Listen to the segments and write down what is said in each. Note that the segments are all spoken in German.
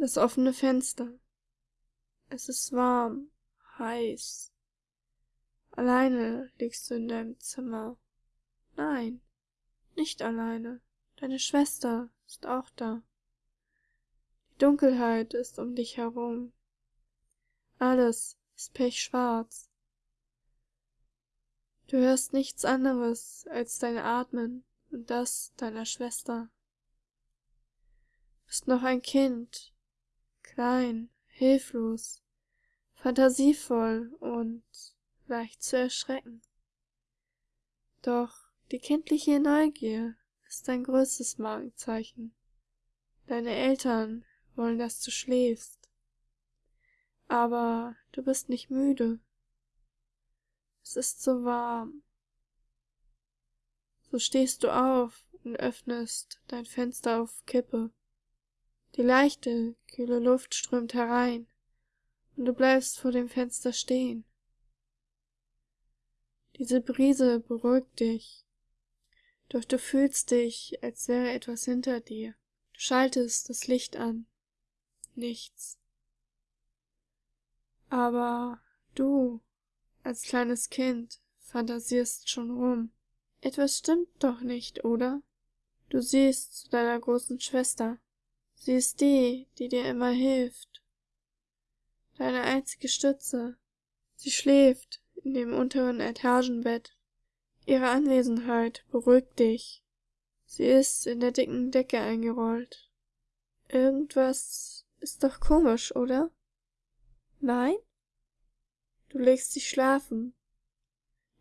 Das offene Fenster. Es ist warm, heiß. Alleine liegst du in deinem Zimmer. Nein, nicht alleine. Deine Schwester ist auch da. Die Dunkelheit ist um dich herum. Alles ist pechschwarz. Du hörst nichts anderes als dein Atmen und das deiner Schwester. Bist noch ein Kind, klein, hilflos, fantasievoll und leicht zu erschrecken. Doch die kindliche Neugier ist dein größtes Markenzeichen. Deine Eltern wollen, dass du schläfst. Aber du bist nicht müde. Es ist so warm. So stehst du auf und öffnest dein Fenster auf Kippe. Die leichte, kühle Luft strömt herein, und du bleibst vor dem Fenster stehen. Diese Brise beruhigt dich, doch du fühlst dich, als wäre etwas hinter dir. Du schaltest das Licht an. Nichts. Aber du als kleines Kind fantasierst schon rum. Etwas stimmt doch nicht, oder? Du siehst zu deiner großen Schwester. Sie ist die, die dir immer hilft. Deine einzige Stütze. Sie schläft in dem unteren Etagenbett. Ihre Anwesenheit beruhigt dich. Sie ist in der dicken Decke eingerollt. Irgendwas ist doch komisch, oder? Nein? Du legst dich schlafen,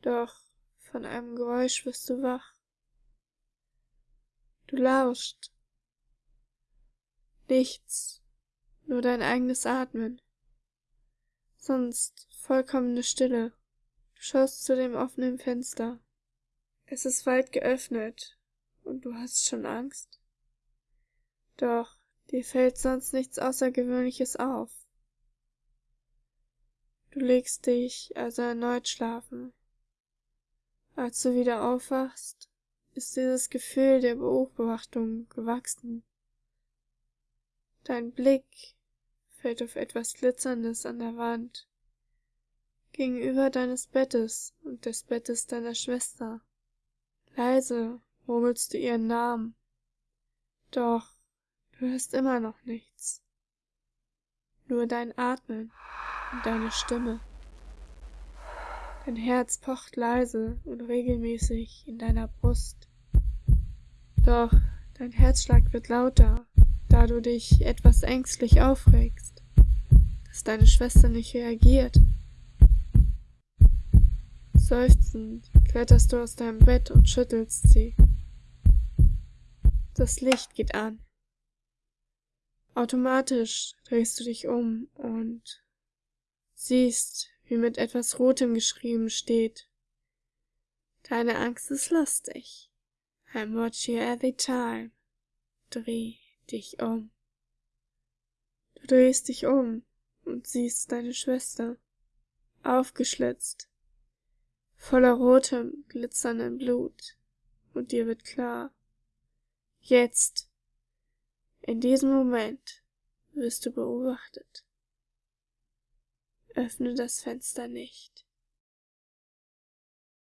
doch von einem Geräusch wirst du wach. Du lauscht. Nichts, nur dein eigenes Atmen. Sonst vollkommene Stille. Du schaust zu dem offenen Fenster. Es ist weit geöffnet, und du hast schon Angst. Doch dir fällt sonst nichts Außergewöhnliches auf. Du legst dich also erneut schlafen. Als du wieder aufwachst, ist dieses Gefühl der Beobachtung gewachsen. Dein Blick fällt auf etwas Glitzerndes an der Wand, gegenüber deines Bettes und des Bettes deiner Schwester. Leise murmelst du ihren Namen, doch du hörst immer noch nichts. Nur dein Atmen und deine Stimme. Dein Herz pocht leise und regelmäßig in deiner Brust. Doch dein Herzschlag wird lauter, da du dich etwas ängstlich aufregst, dass deine Schwester nicht reagiert. Seufzend kletterst du aus deinem Bett und schüttelst sie. Das Licht geht an. Automatisch drehst du dich um und siehst, wie mit etwas Rotem geschrieben steht. Deine Angst ist lustig. I watch you every time. Dreh dich um. Du drehst dich um und siehst deine Schwester, aufgeschlitzt, voller rotem, glitzerndem Blut, und dir wird klar, jetzt, in diesem Moment, wirst du beobachtet. Öffne das Fenster nicht.